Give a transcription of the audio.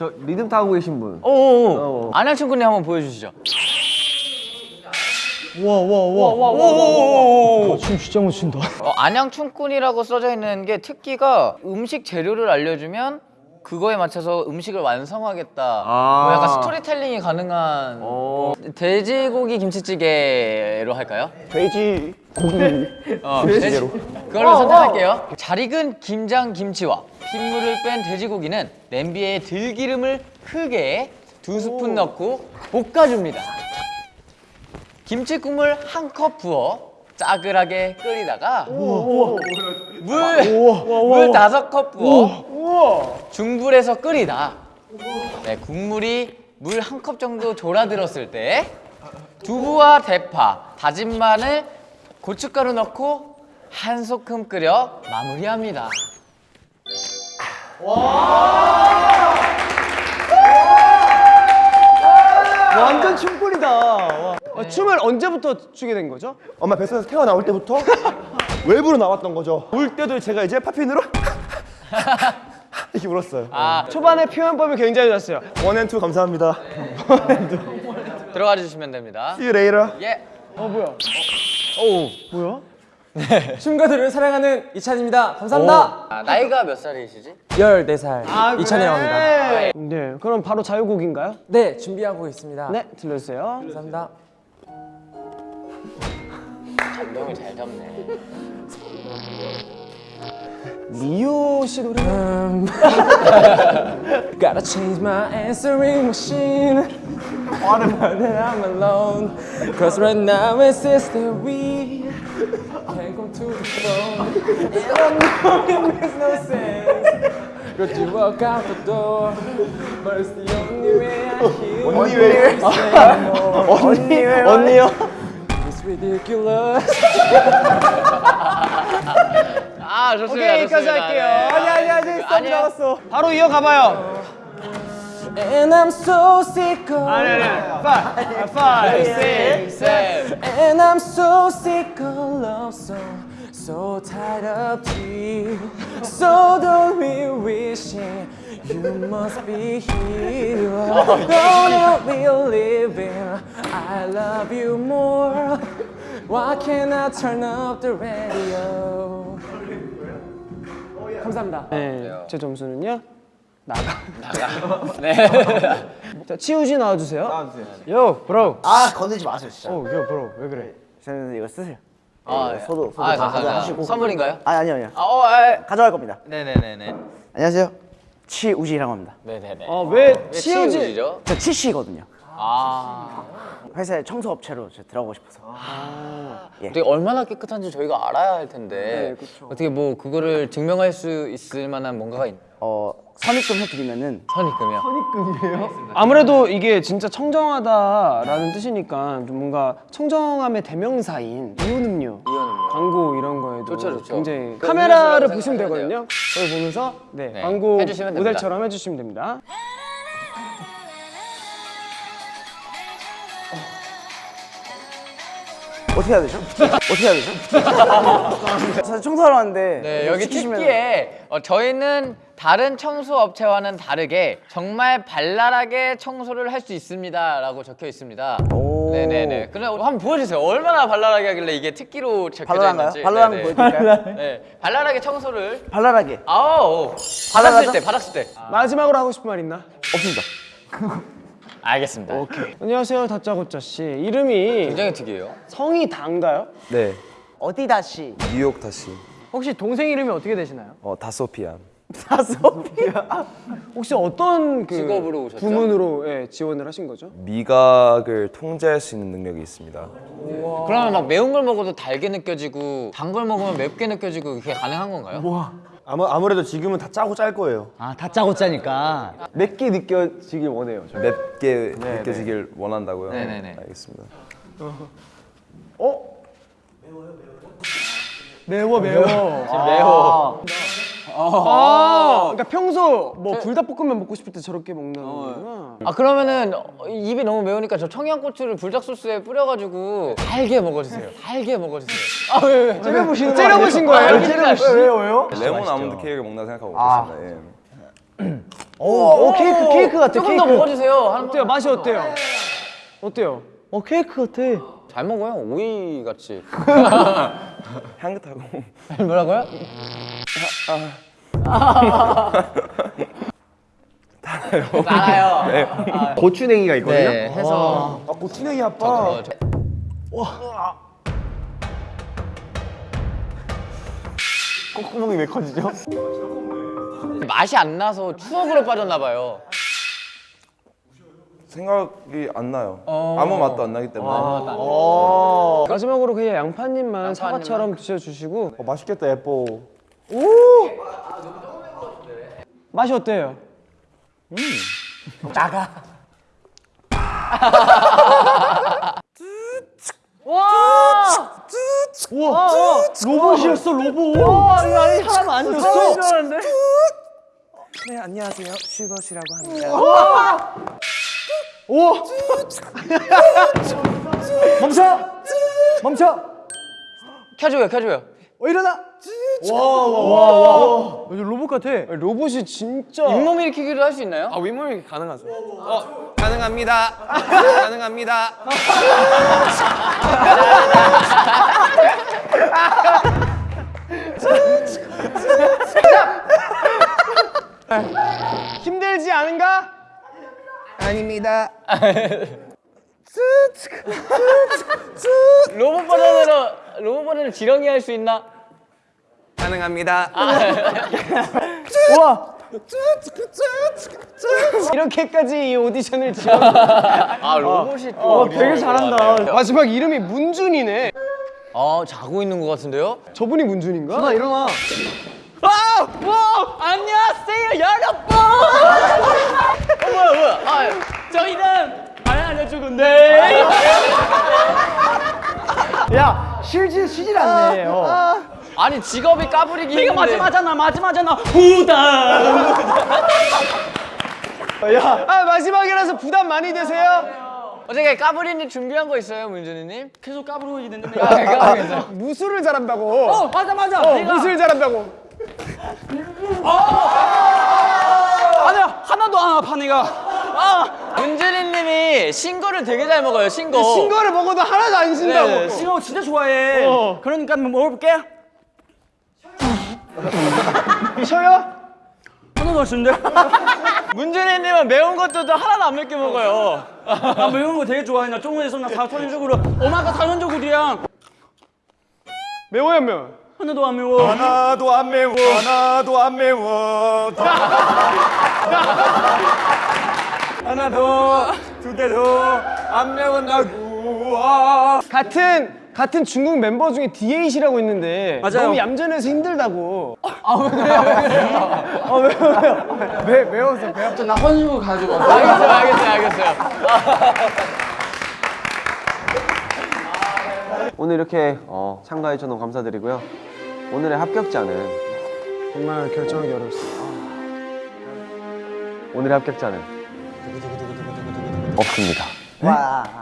저 리듬 타고 계신 분. 오오오. 안양춘군님 한번 보여주시죠. 와, 춤 진짜 못 춘다. 어, 안양춘군이라고 써져 있는 게 특기가 음식 재료를 알려주면 그거에 맞춰서 음식을 완성하겠다. 아. 뭐 약간 스토리텔링이 가능한 어. 돼지고기 김치찌개로 할까요? 돼지 어, 돼지 그걸로 선택할게요. 잘 익은 김장 김치와 핏물을 뺀 돼지고기는 냄비에 들기름을 크게 두 스푼 넣고 볶아줍니다. 김치 국물 한 컵 부어 짜글하게 끓이다가 물물 다섯 컵 부어 중불에서 끓이다. 네, 국물이 물 한 컵 정도 졸아들었을 때 두부와 대파, 다진 마늘, 고춧가루 넣고 한 소끔 끓여 마무리합니다. 완전 춤꾼이다. 와. 어, 춤을 언제부터 추게 된 거죠? 엄마 뱃속에서 태어나올 때부터 외부로 나왔던 거죠. 울 때도 제가 이제 팝핀으로 이렇게 울었어요. 아, 초반에 표현법이 굉장히 좋았어요. 원앤투 감사합니다. 들어가 주시면 됩니다. See you later. 예. 뭐야? 춤가들을 사랑하는 이찬입니다. 감사합니다. 아, 나이가 몇 살이시지? 14살 아, 이찬이라고 합니다. 그래. 네, 그럼 바로 자유곡인가요? 네, 준비하고 있습니다. 네, 들려주세요. 감사합니다. 감동을 잘 잡네. 리오 씨 노래. 음. Gotta change my answering machine. Automatic that I'm alone. Cause right now it says that we can't go to the phone. And I know it makes no sense. But you walk out the door. But it's the only way I hear 언니 왜? 언니, 언니요? It's ridiculous. 아, 좋습니다. 오케이, 여기까지 좋습니다. 할게요. 네. 아니, 아니, 아니, 스톱 아니야. 나왔어. 바로 이어가봐요. And I'm so sick of 아니, 아니, five, five, six. And I'm so sick of love song, so tired of tears. So don't be wishing you must be here. Don't be living. I love you more. Why can't I turn up the radio? 감사합니다. 네, 제 점수는요? 나가. 네. 자, 치우지 나와주세요. 나와주세요. 요, 브로. 아 건들지 마세요 진짜. 오, 요, 브로. 왜 그래? 저는 이거 쓰세요. 아, 네, 소도 소도 아, 다 감사합니다. 가져가시고. 선물인가요? 아니 아니요 아니요. 아, 어, 아, 가져갈 겁니다. 네네네네. 안녕하세요. 치우지라고 합니다. 네네네. 어, 왜왜 치우지? 치우지죠? 저 치씨거든요. 아. 회사에 청소업체로 저 들어가고 싶어서. 어떻게 얼마나 깨끗한지 저희가 알아야 할 텐데 어떻게 뭐 그거를 증명할 수 있을 만한 뭔가가 있나요? 어 선입금 해드리면은 선입금이요? 아무래도 이게 진짜 청정하다라는 뜻이니까 좀 뭔가 청정함의 대명사인 이온음료, 이온음료. 광고 이런 거에도 좋죠, 좋죠. 굉장히 그 카메라를 보시면 되거든요. 그걸 보면서 네, 네, 광고 해주시면. 모델처럼 해주시면 됩니다. 어떻게 해야 되죠? 어떻게 해야 되죠? 사실 청소하러 왔는데 네, 여기 시키시면- 특기에 어, 저희는 다른 청소 업체와는 다르게 정말 발랄하게 청소를 할 수 있습니다 라고 적혀 있습니다. 오. 네네네. 그럼 한번 보여주세요. 얼마나 발랄하게 하길래 이게 특기로 적혀져 발랄한가요? 있는지. 발랄한 거 네네. 보여드릴까요? 네, 발랄하게 청소를. 발랄하게 아우, 받았을 발랄하죠? 때, 받았을 때. 마지막으로 하고 싶은 말 있나? 없습니다. 알겠습니다. 안녕하세요, 다짜고짜 씨. 이름이 굉장히 특이해요. 성이 다인가요? 네. 어디 다시 뉴욕 다시. 혹시 동생 이름이 어떻게 되시나요? 어 다소피안. 다소피아. 혹시 어떤 그 직업으로 오셨죠? 부문으로 예, 지원을 하신 거죠? 미각을 통제할 수 있는 능력이 있습니다. 그러면 막 매운 걸 먹어도 달게 느껴지고 단 걸 먹으면 맵게 느껴지고 그게 가능한 건가요? 아무 아무래도 지금은 다 짜고 짤 거예요. 아 다 짜고 짜니까 맵게 느껴지길 원해요. 맵게 느껴지길 원한다고요? 네네네. 알겠습니다. 매워 매워. 매워. 아, 그러니까 평소 뭐 불닭볶음면 먹고 싶을 때 저렇게 먹는 거구나. 아 그러면은 어, 입이 너무 매우니까 저 청양고추를 불닭 소스에 뿌려가지고 달게 먹어주세요. 달게 먹어주세요. 아 왜 왜? 째려보시는 째려보신 거예요? 째려보시- 왜요 왜요? 레몬 아몬드 케이크를 먹나 생각하고 있습니다. 예. 오, 케이크 케이크 같아. 조금 케이크. 더 먹어주세요. 한 어때요? 번. 맛이 어때요? 어때요? 어 케이크 같아. 잘 먹어요. 오이 같이. 향긋하고. 뭐라고요? 달아요. 달아요. 고추냉이가 있거든요. 네, 해서 아 고추냉이 아빠. 어, 저- 콧구멍이 왜 커지죠? 맛이 안 나서 추억으로 빠졌나 봐요. 생각이 안 나요. 어. 아무 맛도 안 나기 때문에. 마지막으로 그냥 양파님만 사과처럼 드셔주시고 어, 맛있겠다 예뻐. 맛이 어때요? 로봇이었어 로봇. 아니 사람 안 줬어. 줄 알았는데. 네 안녕하세요 슈거시라고 합니다. 멈춰. 멈춰. 켜줘요, 켜줘요. 어 일어나. 로봇 같아. 로봇이 진짜 잇몸 일으키기도 할수 있나요? 아 윗몸이 가능하죠? 어 가능합니다. 가능합니다. 힘들지 않은가? 아닙니다. 로봇 버전으로 로봇 버전을 지렁이 할 수 있나? 가능합니다. 이렇게까지 이 오디션을 지어 아 로봇이 또 되게 잘한다. 마지막 이름이 문준이네. 아 자고 있는 것 같은데요? 저분이 문준인가? 나 일어나. 안녕하세요 여러분. 어 뭐야 뭐야? 아 저희는 안 알려주건데. 야 쉬지 쉬질 않네. 어. 아 니 직업이 까불이기 이거 마지막잖아 마지막잖아 후다. 아 마지막이라서 부담 많이 되세요? 어떻게 까불이님 준비한 거 있어요 문준이님? 계속 까불고 있는데. 아, 그거 무술을 잘한다고. 어 맞아 맞아. 어, 내가 무술 잘한다고. 아니야 하나도 안 아파 내가. 문준이님이 신거를 되게 잘 먹어요 신거. 신거를 먹어도 하나도 안 신다고. 네, 신호 진짜 좋아해. 어. 그러니까 한번 먹어볼게. 쉬어요? 하나도 안 쓰는데? 문준이님은 매운 것도 하나도 안 맵게 먹어요. 나 매운 거 되게 좋아해. 나中国에서 나 사전적으로 엄마가 사전적으로야 매워요 안 매워? 하나도 안 매워. 하나도 안 매워. 하나도 안 매워. 하나도 두 개도 안 매운다고. 아. 같은 같은 중국 멤버 중에 D8이라고 있는데 맞아요. 너무 얌전해서 힘들다고. 아왜 그래요? 왜 그래요? 아 왜 왜요? 왜 매워서 배 아파? 나 헌신고 가지고. 알겠어요 알겠어요 알겠어요. 오늘 이렇게 어, 참가해 주셔서 너무 감사드리고요. 오늘의 합격자는 정말 결정하기 어렵습니다. 오늘의 합격자는 없습니다. 와.